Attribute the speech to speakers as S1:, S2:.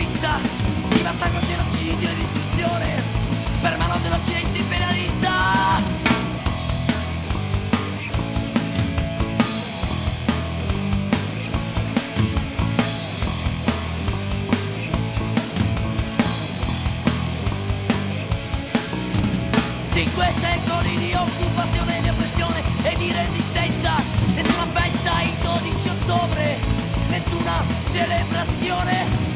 S1: egoista Libertà con genocidio e distruzione Per mano dell'occidente imperialista Cinque secoli di occupazione, di oppressione e di resistenza. Nessuna festa il 12 ottobre Nessuna celebrazione.